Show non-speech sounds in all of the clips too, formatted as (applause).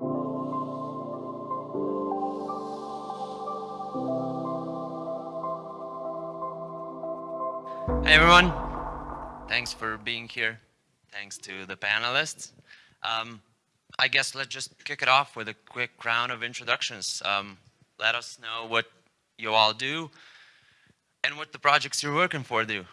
Hey everyone, thanks for being here. Thanks to the panelists. Um, I guess let's just kick it off with a quick round of introductions. Um, let us know what you all do and what the projects you're working for do.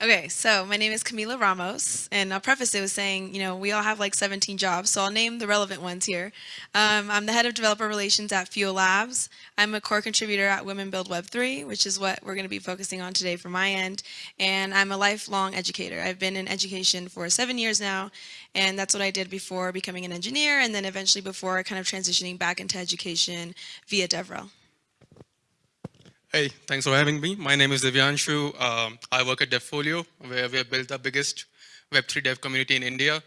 Okay, so my name is Camila Ramos, and I'll preface it with saying, you know, we all have like 17 jobs, so I'll name the relevant ones here. Um, I'm the head of developer relations at Fuel Labs. I'm a core contributor at Women Build Web3, which is what we're going to be focusing on today from my end. And I'm a lifelong educator. I've been in education for seven years now, and that's what I did before becoming an engineer, and then eventually before kind of transitioning back into education via DevRel. Hey, thanks for having me. My name is Divyanshu. Um, I work at DevFolio, where we have built the biggest Web3 dev community in India.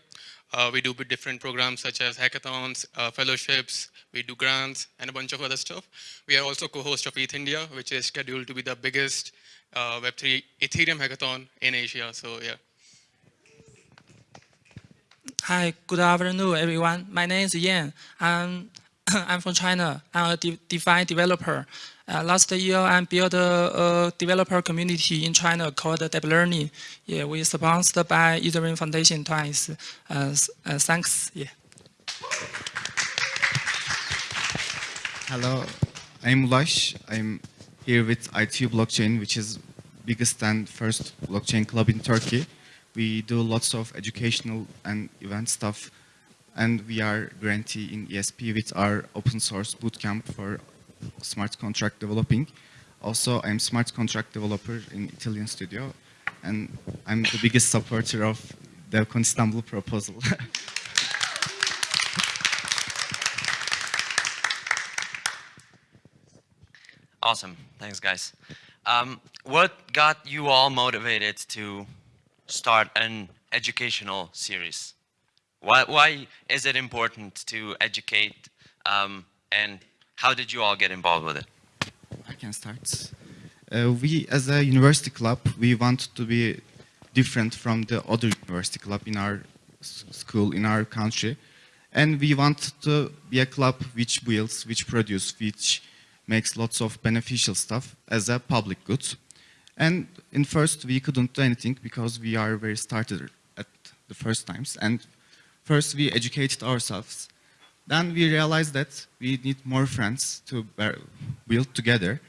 Uh, we do different programs such as hackathons, uh, fellowships, we do grants, and a bunch of other stuff. We are also co-host of ETH India, which is scheduled to be the biggest uh, Web3 Ethereum hackathon in Asia, so yeah. Hi, good afternoon, everyone. My name is Yan. I'm, (coughs) I'm from China. I'm a de DeFi developer. Uh, last year, I built a, a, developer community in China called DApp Learning. Yeah, we sponsored by Ethereum Foundation twice. Uh, uh, thanks. Yeah. Hello, I'm Lush. I'm here with ITU Blockchain, which is biggest and first blockchain club in Turkey. We do lots of educational and event stuff, and we are grantee in ESP with our open source bootcamp for smart contract developing. Also, I'm smart contract developer in Italian studio, and I'm the biggest supporter of DevCon Istanbul proposal. (laughs) awesome, thanks guys. Um, what got you all motivated to start an educational series? Why, why is it important to educate um, and how did you all get involved with it? I can start. Uh, we, as a university club, we want to be different from the other university club in our school, in our country. And we want to be a club which builds, which produces, which makes lots of beneficial stuff as a public good. And in first, we couldn't do anything because we are very started at the first times. And first, we educated ourselves then we realized that we need more friends to build together.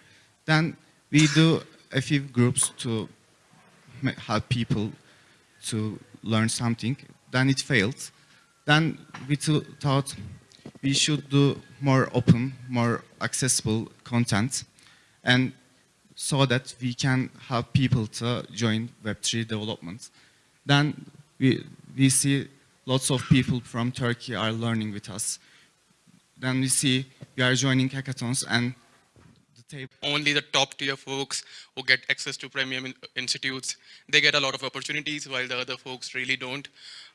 Then we do a few groups to help people to learn something. Then it failed. Then we thought we should do more open, more accessible content and so that we can help people to join Web3 development. Then we, we see lots of people from Turkey are learning with us. Then we see we are joining hackathons and the Only the top tier folks who get access to premium in institutes, they get a lot of opportunities while the other folks really don't.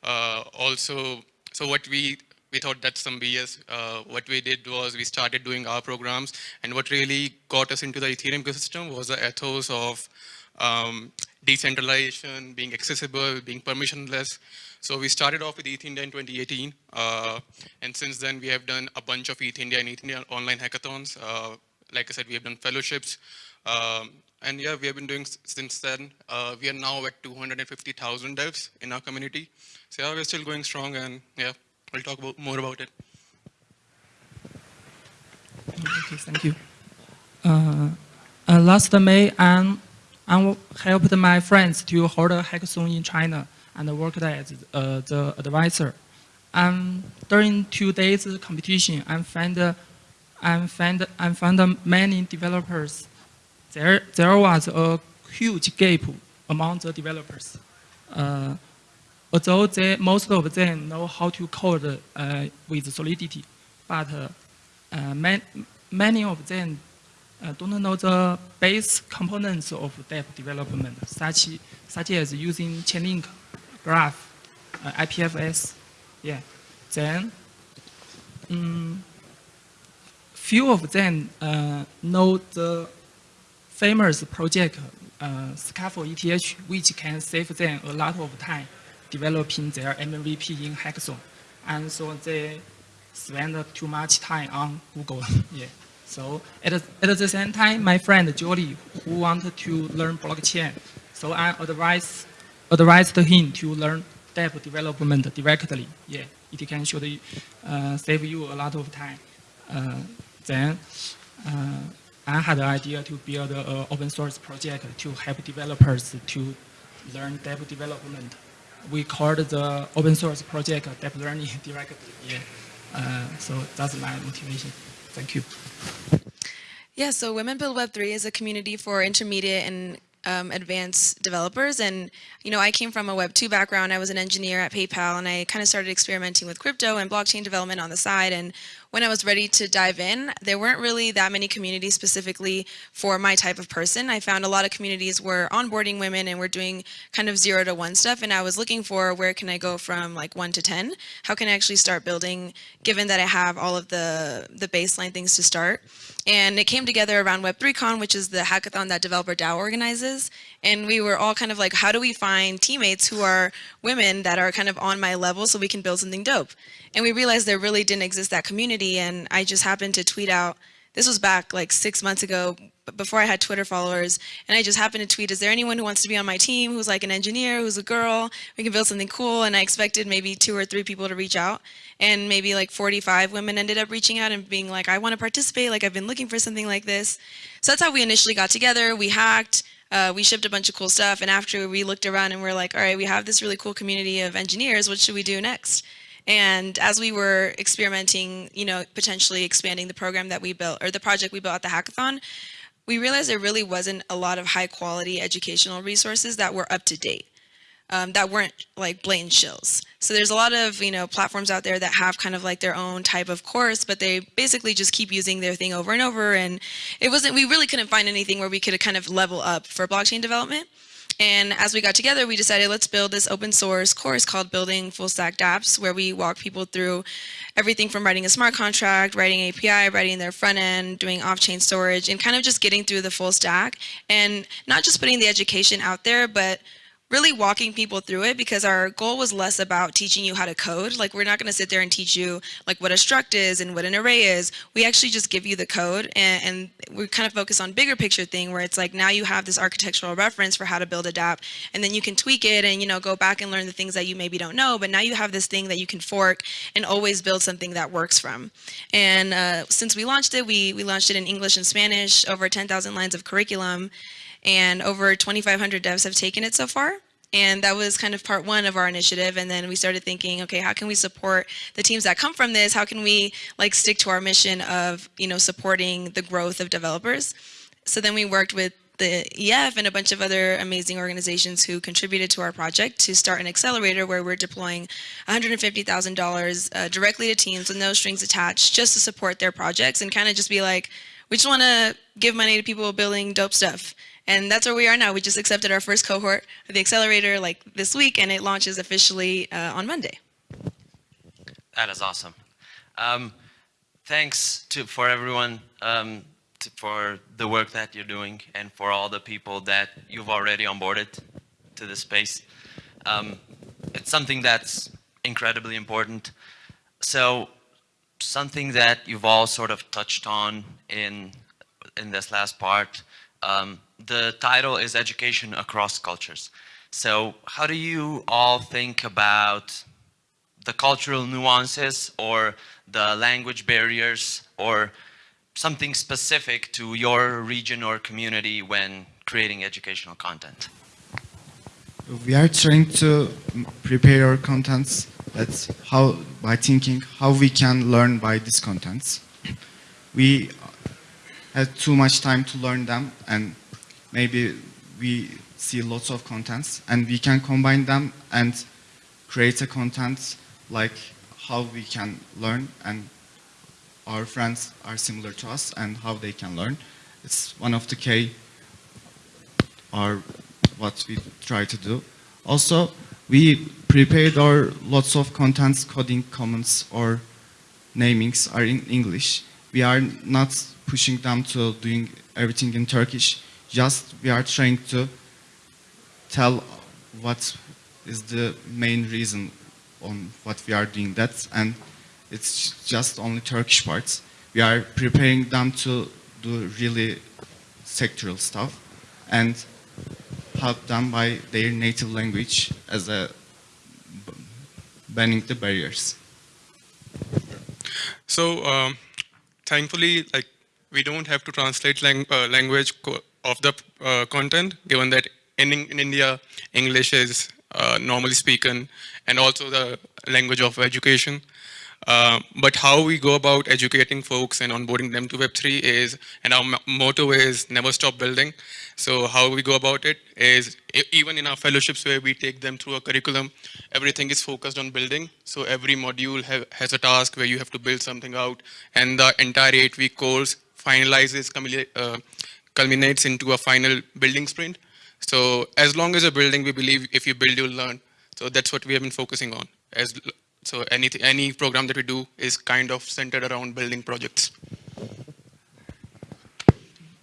Uh, also, so what we we thought that's some BS. Uh, what we did was we started doing our programs, and what really got us into the Ethereum ecosystem was the ethos of um, decentralization, being accessible, being permissionless. So we started off with ETH India in 2018, uh, and since then we have done a bunch of ETH India and ETH India online hackathons. Uh, like I said, we have done fellowships, um, and yeah, we have been doing since then. Uh, we are now at 250,000 devs in our community. So yeah, we're still going strong, and yeah, we'll talk about, more about it. Okay, thank you. Uh, uh, last May, I helped my friends to hold a hackathon in China and worked as uh, the advisor. And during two days competition, I found, I found, I found many developers. There, there was a huge gap among the developers. Uh, although they, most of them know how to code uh, with Solidity, but uh, man, many of them uh, don't know the base components of DApp development, such, such as using Chainlink graph, uh, IPFS. Yeah. Then, um, few of them uh, know the famous project uh, Scaffold ETH, which can save them a lot of time developing their MVP in Hackathon. And so they, spend too much time on Google. (laughs) yeah. So at, at the same time, my friend Jolie, who wanted to learn blockchain, so I advised, advised him to learn DApp development directly. Yeah, it can should uh, save you a lot of time. Uh, then uh, I had the idea to build an open source project to help developers to learn DApp development. We called the open source project DApp Learning (laughs) directly. Yeah. Uh, so that's my motivation. Thank you. Yeah, so Women Build Web3 is a community for intermediate and um, advanced developers. And, you know, I came from a Web2 background. I was an engineer at PayPal, and I kind of started experimenting with crypto and blockchain development on the side. And when I was ready to dive in, there weren't really that many communities specifically for my type of person. I found a lot of communities were onboarding women and we're doing kind of zero to one stuff. And I was looking for where can I go from like one to 10? How can I actually start building given that I have all of the, the baseline things to start? And it came together around Web3Con, which is the hackathon that Developer DAO organizes. And we were all kind of like, how do we find teammates who are women that are kind of on my level so we can build something dope? And we realized there really didn't exist that community. And I just happened to tweet out, this was back like six months ago, before I had Twitter followers. And I just happened to tweet, is there anyone who wants to be on my team who's like an engineer, who's a girl, we can build something cool. And I expected maybe two or three people to reach out. And maybe like 45 women ended up reaching out and being like, I want to participate. Like I've been looking for something like this. So that's how we initially got together. We hacked. Uh, we shipped a bunch of cool stuff. And after we looked around and we're like, all right, we have this really cool community of engineers. What should we do next? And as we were experimenting, you know, potentially expanding the program that we built or the project we built at the hackathon, we realized there really wasn't a lot of high quality educational resources that were up to date. Um, that weren't like blatant shills. So there's a lot of, you know, platforms out there that have kind of like their own type of course, but they basically just keep using their thing over and over. And it wasn't, we really couldn't find anything where we could kind of level up for blockchain development. And as we got together, we decided let's build this open source course called Building Full Stack dApps, where we walk people through everything from writing a smart contract, writing API, writing their front end, doing off-chain storage, and kind of just getting through the full stack. And not just putting the education out there, but really walking people through it because our goal was less about teaching you how to code. Like we're not going to sit there and teach you like what a struct is and what an array is. We actually just give you the code and, and we kind of focus on bigger picture thing where it's like now you have this architectural reference for how to build a dApp and then you can tweak it and you know go back and learn the things that you maybe don't know but now you have this thing that you can fork and always build something that works from. And uh, since we launched it, we, we launched it in English and Spanish, over 10,000 lines of curriculum and over 2,500 devs have taken it so far. And that was kind of part one of our initiative. And then we started thinking, okay, how can we support the teams that come from this? How can we like stick to our mission of, you know, supporting the growth of developers? So then we worked with the EF and a bunch of other amazing organizations who contributed to our project to start an accelerator where we're deploying $150,000 uh, directly to teams with no strings attached just to support their projects and kind of just be like, we just want to give money to people building dope stuff. And that's where we are now. We just accepted our first cohort of the accelerator like this week, and it launches officially uh, on Monday. That is awesome. Um, thanks to for everyone um, to, for the work that you're doing and for all the people that you've already onboarded to the space. Um, it's something that's incredibly important. So something that you've all sort of touched on in in this last part um, the title is Education Across Cultures. So how do you all think about the cultural nuances or the language barriers or something specific to your region or community when creating educational content? We are trying to prepare our contents that's how by thinking how we can learn by these contents. We had too much time to learn them and maybe we see lots of contents and we can combine them and create a content like how we can learn and our friends are similar to us and how they can learn. It's one of the key or what we try to do. Also, we prepared our lots of contents, coding comments or namings are in English. We are not pushing them to doing everything in Turkish. Just we are trying to tell what is the main reason on what we are doing that and It's just only Turkish parts. We are preparing them to do really sectoral stuff and help them by their native language as a banning the barriers. So um, thankfully, like we don't have to translate lang- uh, language of the uh, content, given that in, in India, English is uh, normally spoken and also the language of education. Uh, but how we go about educating folks and onboarding them to Web3 is, and our mo- motto is never stop building. So how we go about it is, even in our fellowships where we take them through a curriculum, everything is focused on building. So every module ha- has a task where you have to build something out, and the entire eight-week course finalizes, uh, culminates into a final building sprint. So as long as you're building, we believe if you build, you'll learn. So that's what we have been focusing on. As so any any program that we do is kind of centered around building projects.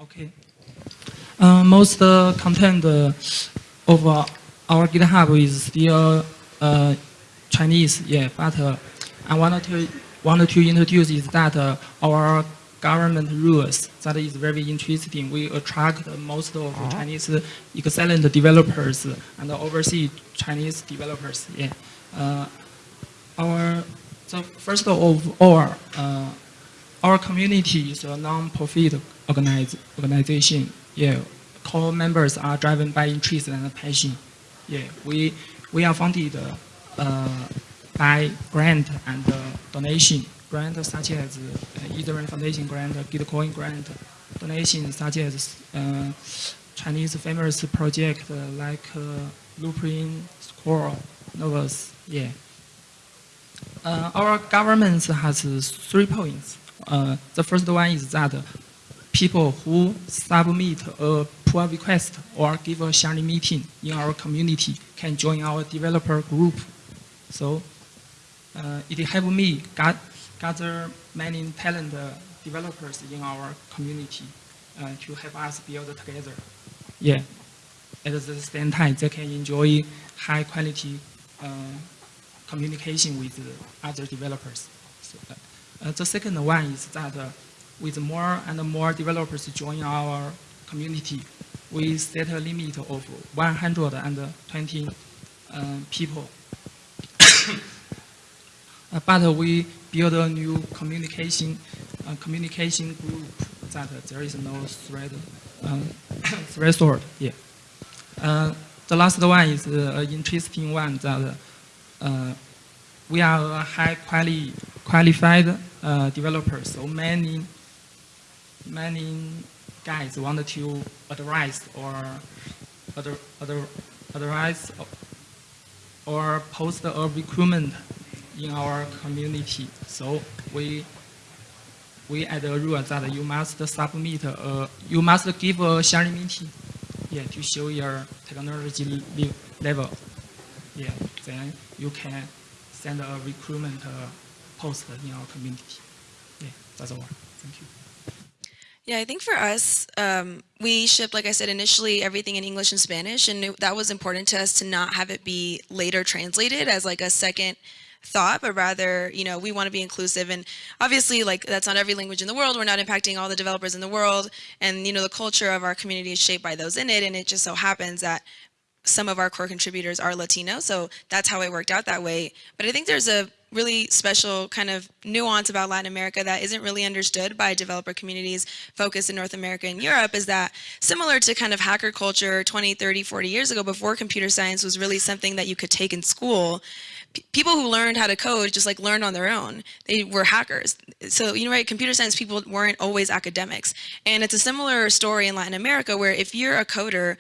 Okay. Uh, most uh, content uh, of uh, our GitHub is still uh, Chinese, yeah. But uh, I wanted to wanted to introduce is that our government rules that is very interesting. We attract most of Chinese excellent developers and overseas Chinese developers. Yeah. Uh, our so first of all, uh, our community is a non-profit organize, organization. Yeah, core members are driven by interest and passion. Yeah, we we are funded uh, by grant and uh, donation. Grant such as uh, Ethereum Foundation grant, Gitcoin grant, donations such as uh, Chinese famous project uh, like uh, Blueprint, Score, Novus. Yeah. Uh, our government has three points. Uh, the first one is that people who submit a pull request or give a sharing meeting in our community can join our developer group. So uh, it helped me got, gather many talented developers in our community uh, to help us build together. Yeah. At the same time, they can enjoy high quality uh, communication with other developers. So, uh, the second one is that uh, with more and more developers join our community, we set a limit of 120 uh, people. Uh, but we build a new communication uh, communication group that there is no thread uh, (coughs) threshold. Yeah. Uh, the last one is an interesting one that we are a high quali qualified uh, developers, so many many guys want to advise or other other advise or post a recruitment in our community. So we we add a rule that you must submit a, you must give a sharing meeting, yeah, to show your technology level. Yeah, then you can send a recruitment uh, post in our community. Yeah, that's all. Thank you. Yeah, I think for us, um, we shipped, like I said, initially everything in English and Spanish, and it, that was important to us to not have it be later translated as like a second thought, but rather, you know, we want to be inclusive. And obviously, like that's not every language in the world. We're not impacting all the developers in the world, and you know, the culture of our community is shaped by those in it. And it just so happens that some of our core contributors are Latino, so that's how it worked out that way. But I think there's a really special kind of nuance about Latin America that isn't really understood by developer communities focused in North America and Europe is that similar to kind of hacker culture 20, 30, 40 years ago before computer science was really something that you could take in school, people who learned how to code just like learned on their own. They were hackers. So, you know, right, computer science people weren't always academics. And it's a similar story in Latin America where if you're a coder,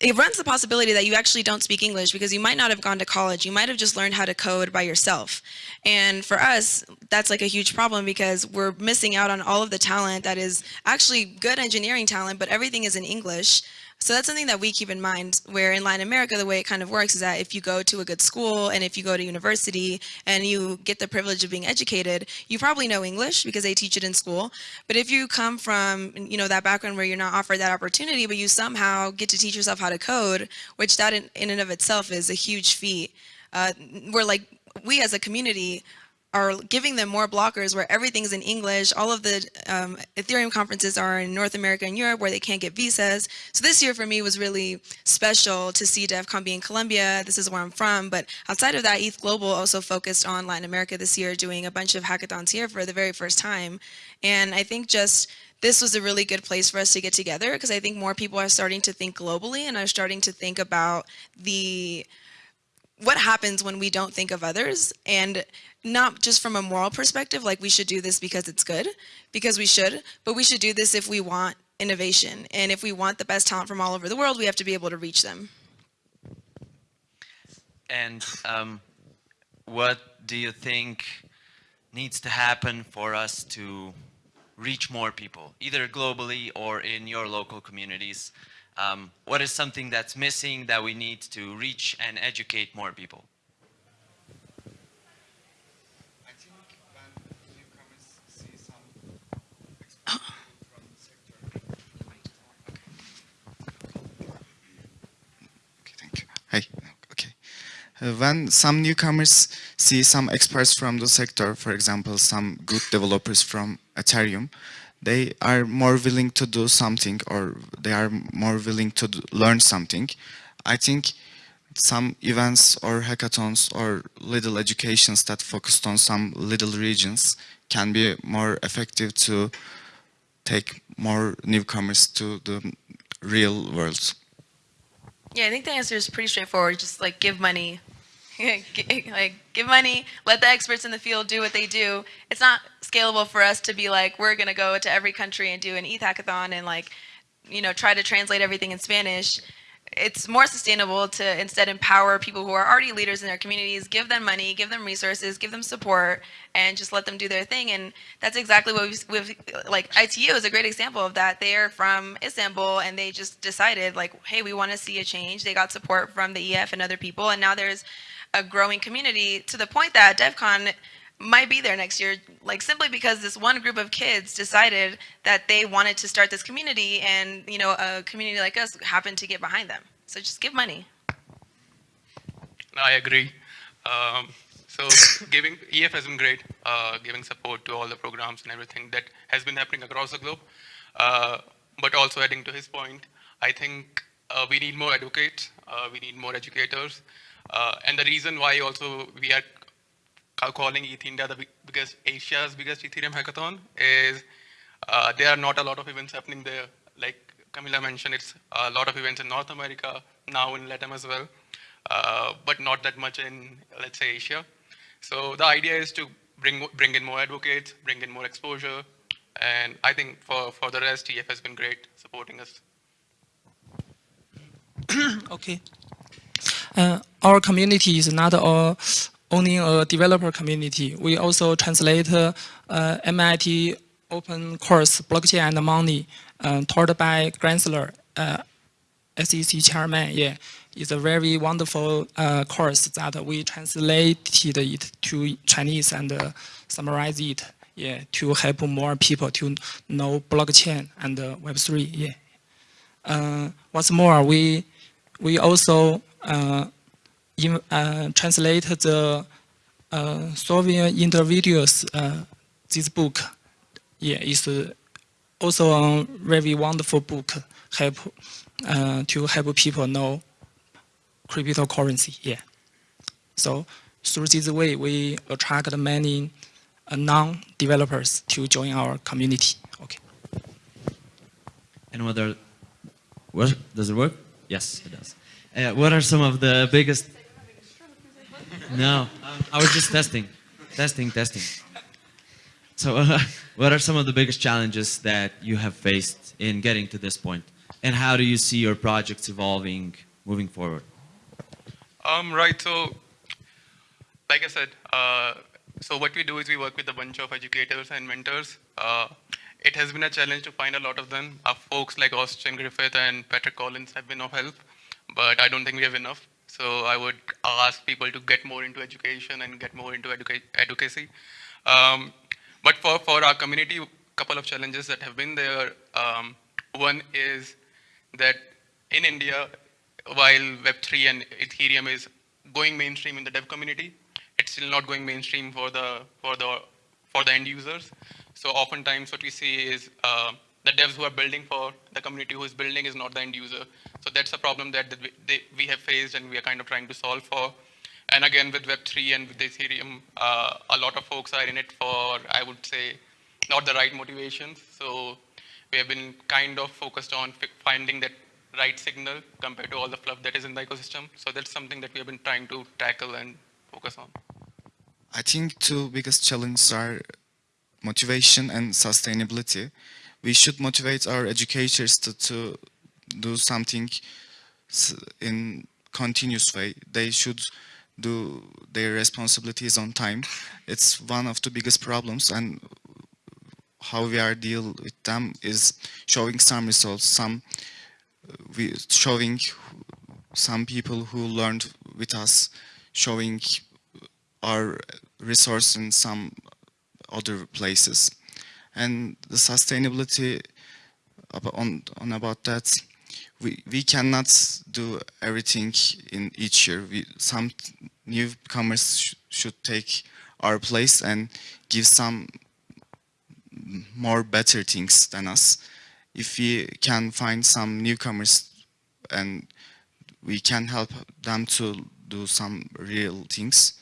it runs the possibility that you actually don't speak English because you might not have gone to college. You might have just learned how to code by yourself. And for us, that's like a huge problem because we're missing out on all of the talent that is actually good engineering talent, but everything is in English. So that's something that we keep in mind where in Latin America, the way it kind of works is that if you go to a good school and if you go to university and you get the privilege of being educated, you probably know English because they teach it in school. But if you come from, you know, that background where you're not offered that opportunity, but you somehow get to teach yourself how to code, which that in, in and of itself is a huge feat. Uh, we're like, we as a community are giving them more blockers where everything's in English. All of the um, Ethereum conferences are in North America and Europe where they can't get visas. So this year for me was really special to see DevCon be in Colombia. This is where I'm from. But outside of that, ETH Global also focused on Latin America this year, doing a bunch of hackathons here for the very first time. And I think just this was a really good place for us to get together because I think more people are starting to think globally and are starting to think about the what happens when we don't think of others? And not just from a moral perspective like we should do this because it's good because we should but we should do this if we want innovation. And if we want the best talent from all over the world we have to be able to reach them. And um, what do you think needs to happen for us to reach more people, either globally or in your local communities? Um, what is something that's missing that we need to reach and educate more people? When some experts from the sector. Okay, thank you. Hi. Okay. When some newcomers see some experts from the sector, for example, some good developers from Ethereum, they are more willing to do something or they are more willing to do, learn something. I think some events or hackathons or little educations that focused on some little regions can be more effective to take more newcomers to the real world. yeah i think the answer is pretty straightforward just like give money (laughs) like give money let the experts in the field do what they do. It's not scalable for us to be like we're to go to every country and do an eth hackathon and like you know try to translate everything in spanish. It's more sustainable to instead empower people who are already leaders in their communities give them money give them resources give them support and just let them do their thing. And that's exactly what we've, we've like itu is a great example of that. They're from istanbul and they just decided like hey we want to see a change. They got support from the ef and other people and now there's a growing community to the point that DevCon might be there next year, like simply because this one group of kids decided that they wanted to start this community and, you know, a community like us happened to get behind them. So just give money. I agree. Um, so (laughs) giving EF has been great, uh, giving support to all the programs and everything that has been happening across the globe. Uh, but also adding to his point, I think uh, we need more advocates, uh, we need more educators. Uh, and the reason why also we are calling ETH India the big, because Asia's biggest Ethereum hackathon is uh, there are not a lot of events happening there. Like Camila mentioned, it's a lot of events in North America, now in Latin as well, uh, but not that much in, let's say, Asia. So the idea is to bring bring in more advocates, bring in more exposure, and I think for, for the rest, EF has been great supporting us. (coughs) Okay. Uh, our community is not all only a developer community. We also translate uh, MIT open course Blockchain and Money uh, taught by Gensler, uh, SEC chairman. Yeah, it's a very wonderful course that we translated it to Chinese and summarize it. Yeah, to help more people to know blockchain and uh, Web3. Yeah. Uh, what's more, we we also in, translate the Soviet uh, this book. Yeah, uh, also a very wonderful book help to help people know cryptocurrency. Yeah. So through this way, we attract many non-developers to join our community. Okay. And what, does it work? Yes, it does. Uh, what are some of the biggest, no, um, I was just testing, testing, testing. So uh, (laughs) what are some of the biggest challenges that you have faced in getting to this point? And how do you see your projects evolving moving forward? Um, right, so like I said, uh, so what we do is we work with a bunch of educators and mentors. Uh, it has been a challenge to find a lot of them. Our folks like Austin Griffith and Patrick Collins have been of help, but I don't think we have enough. So I would ask people to get more into education and get more into educa- advocacy. Um, but for, for our community, a couple of challenges that have been there. Um, one is that in India, while Web3 and Ethereum is going mainstream in the dev community, it's still not going mainstream for the for the for the end users. So oftentimes what we see is uh, the devs who are building for the community who is building is not the end user. So that's a problem that, we, they, we have faced and we are kind of trying to solve for. And again, with Web3 and with Ethereum, uh, a lot of folks are in it for, I would say, not the right motivations. So we have been kind of focused on finding that right signal compared to all the fluff that is in the ecosystem. So that's something that we have been trying to tackle and focus on. I think two biggest challenges are motivation and sustainability. We should motivate our educators to, to do something in continuous way. They should do their responsibilities on time. It's one of the biggest problems and how we are deal with them is showing some results, some we showing some people who learned with us, showing our resource in some other places. And the sustainability on, on about that, we, we cannot do everything in each year. We, some newcomers sh should take our place and give some more better things than us. If we can find some newcomers and we can help them to do some real things,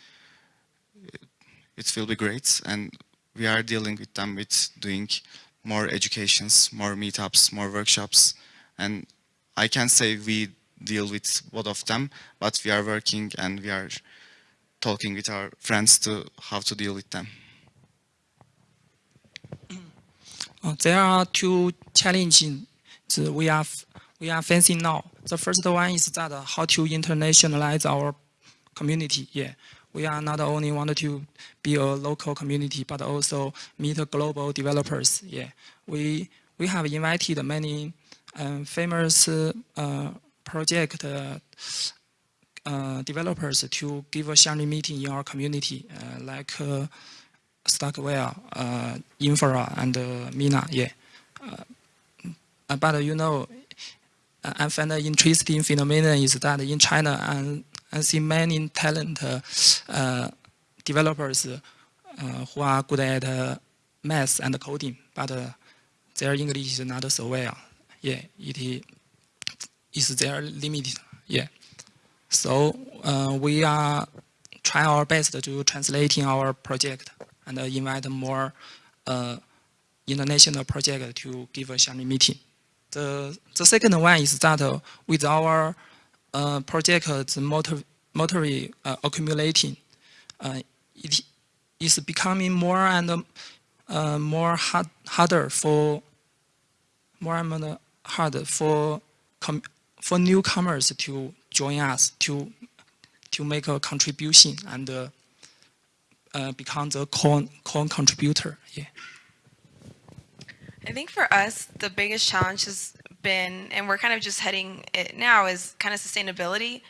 it will be great. And we are dealing with them with doing more educations, more meetups, more workshops. And I can say we deal with both of them, but we are working and we are talking with our friends to how to deal with them. Uh, (clears throat) there are two challenges we are we are facing now. The first one is that how to internationalize our community. Yeah, we are not only want to be a local community, but also meet global developers. Yeah, we we have invited many um, famous uh, project uh, uh, developers to give a sharing meeting in our community, uh, like. Uh, StarkWare, Infura, and Mina. Yeah, but you know, I find an interesting phenomenon is that in China, and I see many talent uh, developers uh, who are good at uh, math and coding, but their English is not so well. Yeah, it is their limited. Yeah, so uh, we are try our best to translating our project and uh, invite more uh, international project to give a sharing meeting. The, the second one is that with our uh, project motor, uh, accumulating, uh, it is becoming more and uh, more hard, harder for more and more hard for for newcomers to join us to to make a contribution and uh, uh, become the core, core contributor. Yeah. I think for us, the biggest challenge has been, and we're kind of just heading it now, is kind of sustainability.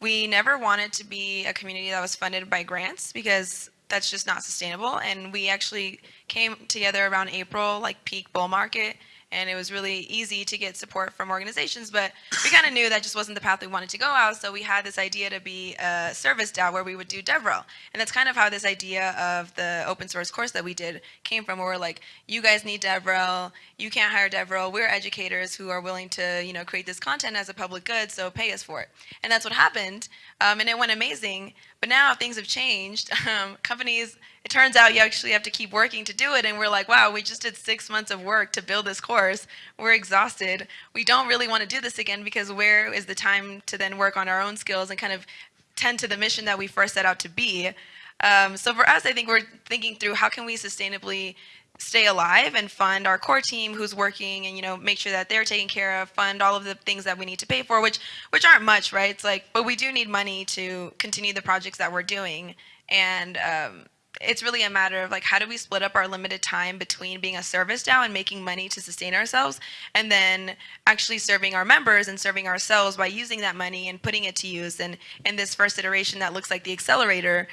We never wanted to be a community that was funded by grants because that's just not sustainable. And we actually came together around April, like peak bull market, and it was really easy to get support from organizations. But we kind of knew that just wasn't the path we wanted to go out. So we had this idea to be a service DAO where we would do DevRel. And that's kind of how this idea of the open source course that we did came from. Where we're like, you guys need DevRel. You can't hire DevRel. We're educators who are willing to, you know, create this content as a public good. So pay us for it. And that's what happened. Um, and it went amazing. But now things have changed. (laughs) Um, companies, it turns out you actually have to keep working to do it. And we're like, wow, we just did six months of work to build this course. We're exhausted. We don't really want to do this again because where is the time to then work on our own skills and kind of tend to the mission that we first set out to be? Um, so for us, I think we're thinking through how can we sustainably stay alive and fund our core team who's working and you know make sure that they're taken care of fund all of the things that we need to pay for which which aren't much right? It's like but we do need money to continue the projects that we're doing. And um, it's really a matter of like how do we split up our limited time between being a service DAO and making money to sustain ourselves and then actually serving our members and serving ourselves by using that money and putting it to use and in this first iteration that looks like the accelerator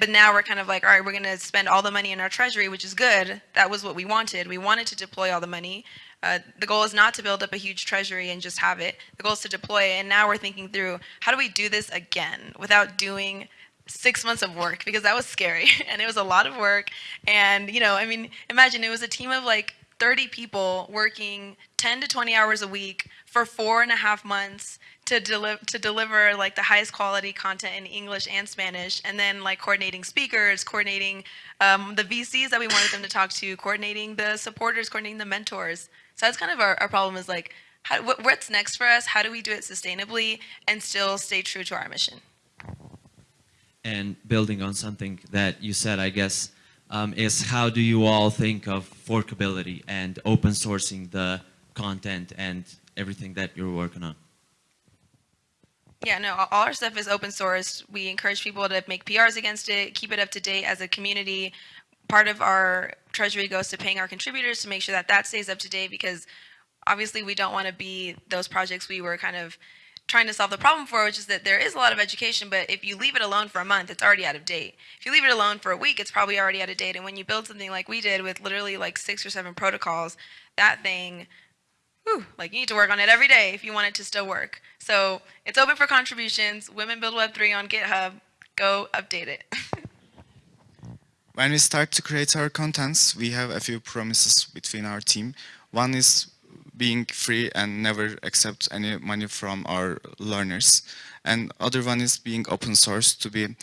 but now we're kind of like all right we're going to spend all the money in our treasury which is good. That was what we wanted. We wanted to deploy all the money. Uh, the goal is not to build up a huge treasury and just have it. The goal is to deploy it and now we're thinking through how do we do this again without doing six months of work? Because that was scary (laughs) and it was a lot of work. And, you know, I mean, imagine it was a team of like 30 people working 10 to 20 hours a week for four and a half months to deliver to deliver like the highest quality content in English and Spanish, and then like coordinating speakers, coordinating um, the VCs that we wanted them to talk to, coordinating the supporters, coordinating the mentors. So that's kind of our, our problem is like, how, what, what's next for us? How do we do it sustainably and still stay true to our mission? And building on something that you said, I guess, um, is how do you all think of forkability and open sourcing the content and everything that you're working on? Yeah, no, all our stuff is open source. We encourage people to make PRs against it, keep it up to date as a community. Part of our treasury goes to paying our contributors to make sure that that stays up to date because obviously we don't want to be those projects we were kind of trying to solve the problem for, which is that there is a lot of education, but if you leave it alone for a month, it's already out of date. If you leave it alone for a week, it's probably already out of date. And when you build something like we did with literally like six or seven protocols, that thing, whew, like you need to work on it every day if you want it to still work. So it's open for contributions. Women Build Web3 on GitHub. Go update it. (laughs) When we start to create our contents, we have a few promises between our team. One is being free and never accept any money from our learners. And other one is being open source to be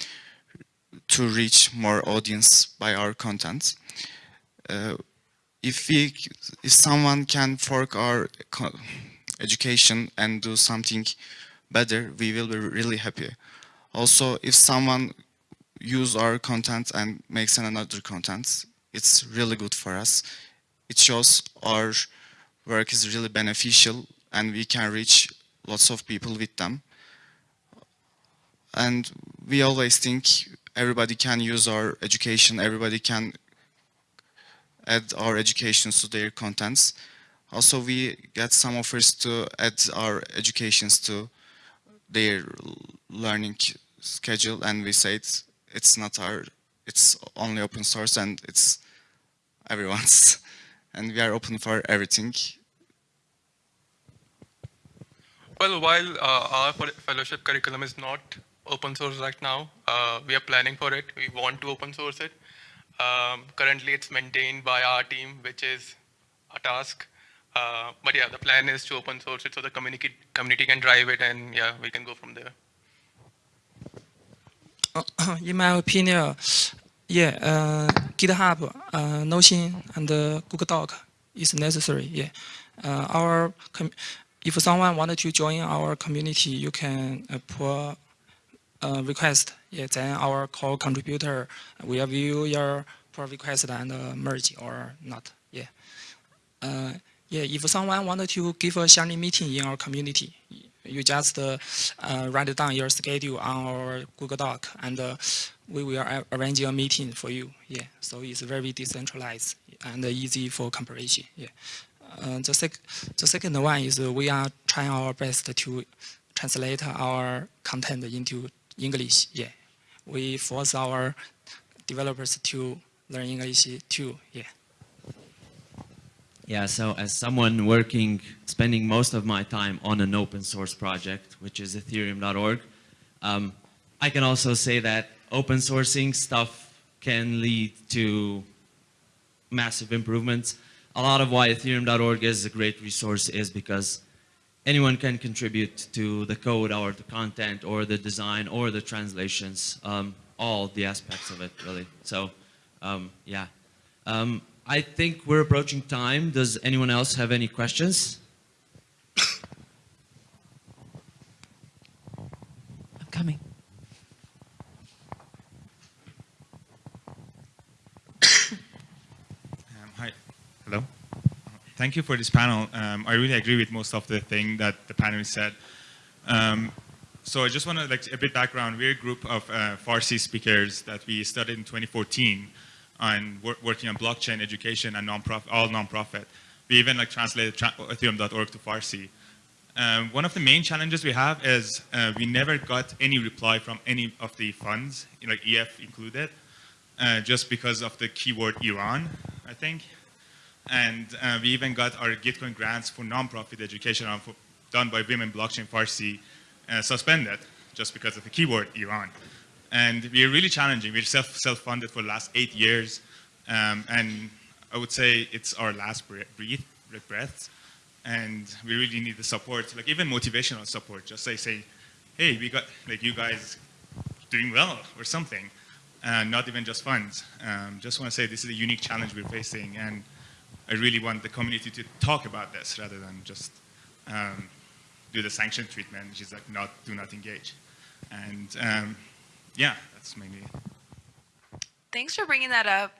to reach more audience by our content. Uh, if we, if someone can fork our education and do something better, we will be really happy. Also, if someone use our content and makes another content, it's really good for us. It shows our work is really beneficial and we can reach lots of people with them. And we always think everybody can use our education, everybody can add our education to their contents. Also, we get some offers to add our educations to their learning schedule and we say it's, it's not our, it's only open source and it's everyone's. (laughs) And we are open for everything. Well, while uh, our fellowship curriculum is not open source right now, uh, we are planning for it. We want to open source it. Um, currently, it's maintained by our team, which is a task. Uh, but yeah, the plan is to open source it so the community community can drive it, and yeah, we can go from there. (clears throat) in my opinion, yeah, uh, GitHub, uh, Notion, and uh, Google Doc is necessary. Yeah, uh, our if someone wanted to join our community, you can uh, request. Yeah, then our core contributor will view your pull request and uh, merge or not. Yeah. Uh, yeah, if someone wanted to give a sharing meeting in our community, you just uh, write down your schedule on our Google Doc and uh, we will arrange a meeting for you. Yeah, so it's very decentralized and easy for comparison. Yeah. Uh, the, sec the second one is we are trying our best to translate our content into English. Yeah, we force our developers to learn English too. Yeah. Yeah, so as someone working, spending most of my time on an open source project, which is ethereum.org, um, I can also say that open sourcing stuff can lead to massive improvements. A lot of why ethereum.org is a great resource is because anyone can contribute to the code or the content or the design or the translations, um, all the aspects of it really. So um, yeah. Um, I think we're approaching time. Does anyone else have any questions? I'm coming. Um, hi. Hello. Thank you for this panel. Um, I really agree with most of the thing that the panelists said. Um, so I just want to like a bit background. We're a group of uh, Farsi speakers that we started in 2014 and wor working on blockchain education and non-profit, all non-profit. We even like translated tra ethereum.org to Farsi. Um, one of the main challenges we have is uh, we never got any reply from any of the funds, like EF included, uh, just because of the keyword Iran, I think. And uh, we even got our Gitcoin grants for non-profit education done by Women Blockchain Farsi uh, suspended just because of the keyword Iran. And we're really challenging. We're self, self-funded for the last eight years. Um, and I would say it's our last bre- breath, breath. And we really need the support, like even motivational support. Just say, say, hey, we got, like you guys doing well or something. And not even just funds. Um, just want to say this is a unique challenge we're facing. And I really want the community to talk about this rather than just um, do the sanction treatment, which is like not do not engage. And um, yeah, that's mainly. Thanks for bringing that up.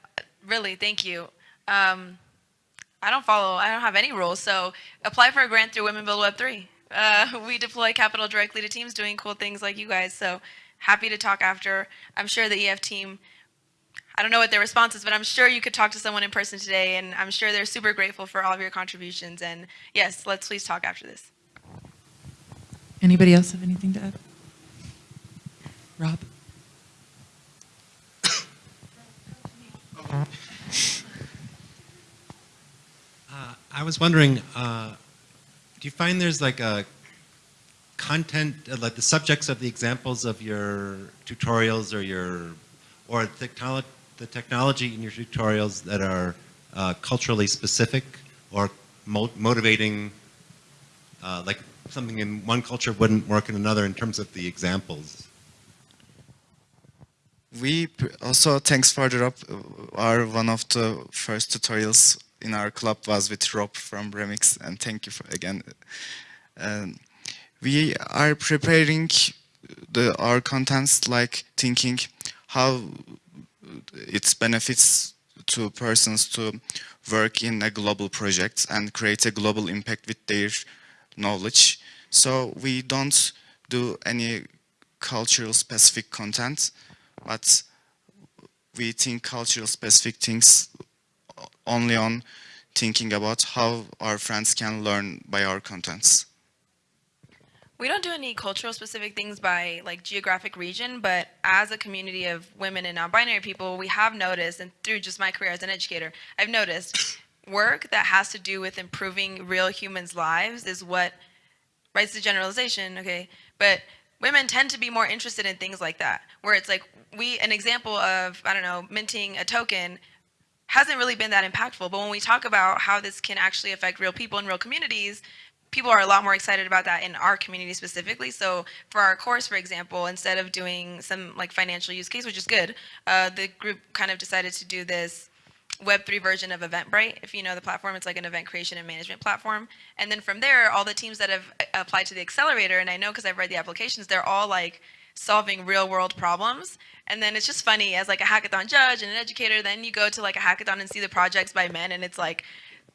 Really, thank you. Um, I don't follow, I don't have any rules, so apply for a grant through Women Build Web 3. Uh, (laughs) we deploy capital directly to teams doing cool things like you guys, so happy to talk after. I'm sure the EF team, I don't know what their response is, but I'm sure you could talk to someone in person today, and I'm sure they're super grateful for all of your contributions. And yes, let's please talk after this. Anybody else have anything to add? Rob? Uh, I was wondering, uh, do you find there's like a content, uh, like the subjects of the examples of your tutorials or your, or technolo- the technology in your tutorials that are uh, culturally specific or mo- motivating, uh, like something in one culture wouldn't work in another in terms of the examples? We also, thanks for Rob, our one of the first tutorials in our club was with Rob from Remix, and thank you for, again. Um, we are preparing the our contents like thinking how it benefits to persons to work in a global project and create a global impact with their knowledge. So we don't do any cultural specific content, but we think cultural specific things only on thinking about how our friends can learn by our contents. We don't do any cultural specific things by like geographic region, but as a community of women and non-binary people, we have noticed, and through just my career as an educator, I've noticed work that has to do with improving real humans' lives is what, right, it's a generalization, okay, but women tend to be more interested in things like that, where it's like, we, an example of, I don't know, minting a token hasn't really been that impactful, but when we talk about how this can actually affect real people in real communities, people are a lot more excited about that in our community specifically. So for our course, for example, instead of doing some like financial use case, which is good, uh, the group kind of decided to do this Web3 version of Eventbrite. If you know the platform, it's like an event creation and management platform. And then from there, all the teams that have uh, applied to the accelerator, and I know because I've read the applications, they're all like solving real world problems. And then it's just funny as like a hackathon judge and an educator, then you go to like a hackathon and see the projects by men and it's like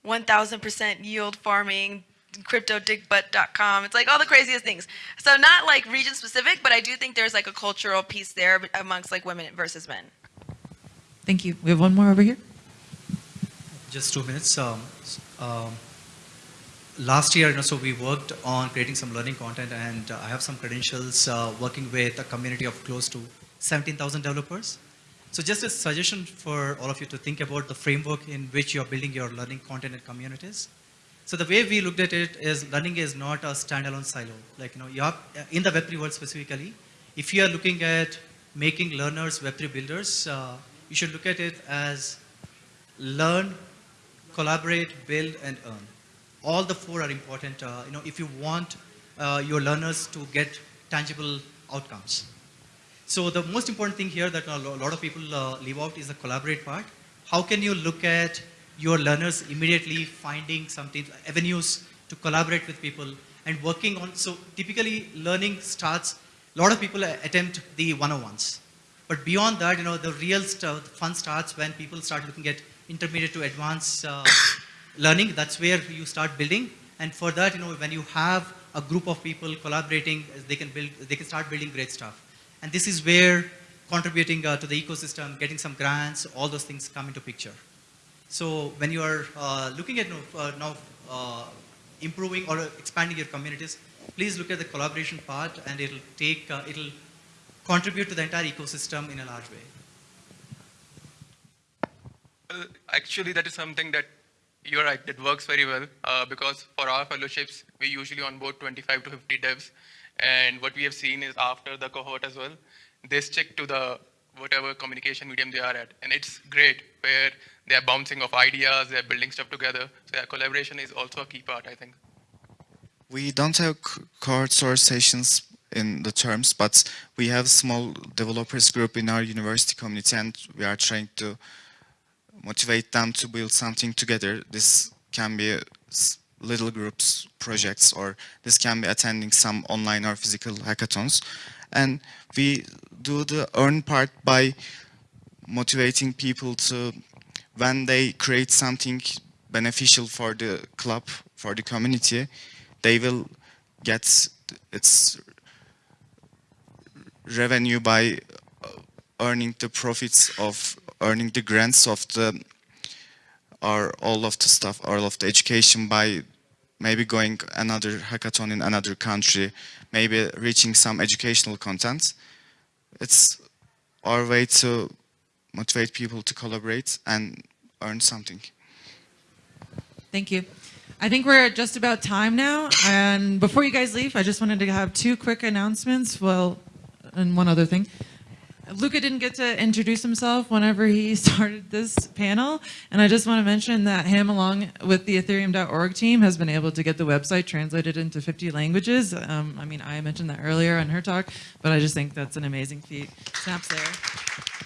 1000% yield farming, cryptodickbutt.com. It's like all the craziest things. So not like region specific, but I do think there's like a cultural piece there amongst like women versus men. Thank you. We have one more over here. Just two minutes. Um, um, last year, you know, so we worked on creating some learning content, and uh, I have some credentials uh, working with a community of close to 17,000 developers. So just a suggestion for all of you to think about the framework in which you're building your learning content and communities. So the way we looked at it is learning is not a standalone silo. Like, you know, you have, in the Web3 world specifically, if you are looking at making learners Web3 builders, uh, you should look at it as learn, collaborate, build, and earn. All the four are important. Uh, you know, if you want uh, your learners to get tangible outcomes. So the most important thing here that a lot of people uh, leave out is the collaborate part. How can you look at your learners immediately finding something, avenues to collaborate with people and working on, so typically learning starts, a lot of people attempt the one-on-ones. But beyond that, you know, the real stuff, fun starts when people start looking at intermediate to advanced uh, (coughs) learning. That's where you start building. And for that, you know, when you have a group of people collaborating, they can build, they can start building great stuff. And this is where contributing uh, to the ecosystem, getting some grants, all those things come into picture. So when you are uh, looking at uh, now uh, improving or expanding your communities, please look at the collaboration part, and it'll take, uh, it'll contribute to the entire ecosystem in a large way. Actually, that is something that you're right, that works very well uh, because for our fellowships, we usually onboard 25 to 50 devs. And what we have seen is after the cohort as well, they stick to the whatever communication medium they are at. And it's great where they're bouncing off ideas, they're building stuff together. So yeah, collaboration is also a key part, I think. We don't have crowdsource sessions in the terms, but we have small developers group in our university community and we are trying to motivate them to build something together. This can be little groups projects or this can be attending some online or physical hackathons. And we do the earn part by motivating people to when they create something beneficial for the club, for the community, they will get its revenue by uh, earning the profits of earning the grants of the or all of the stuff, all of the education by maybe going another hackathon in another country, maybe reaching some educational content. It's our way to motivate people to collaborate and earn something. Thank you. I think we're just about time now. And before you guys leave, I just wanted to have two quick announcements. Well, and one other thing. Luca didn't get to introduce himself whenever he (laughs) started this panel. And I just want to mention that him, along with the Ethereum.org team, has been able to get the website translated into 50 languages. Um, I mean, I mentioned that earlier in her talk, but I just think that's an amazing feat. Snaps there.